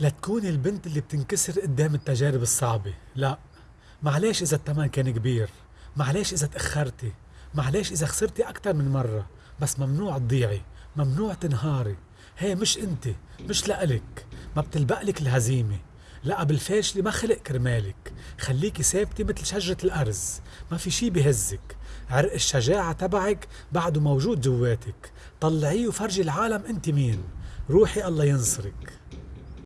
لتكون البنت اللي بتنكسر قدام التجارب الصعبة. لا. معلش إذا التمن كان كبير. معلش إذا تأخرتي. معلش إذا خسرتي أكتر من مرة. بس ممنوع تضيعي. ممنوع تنهاري. هي مش أنت. مش لإلك. ما بتلبقلك الهزيمة. لا بالفاشلة ما خلق كرمالك. خليكي ثابتة مثل شجرة الأرز. ما في شي بهزك. عرق الشجاعة تبعك بعده موجود جواتك. طلعيه وفرجي العالم أنت مين. روحي الله ينصرك.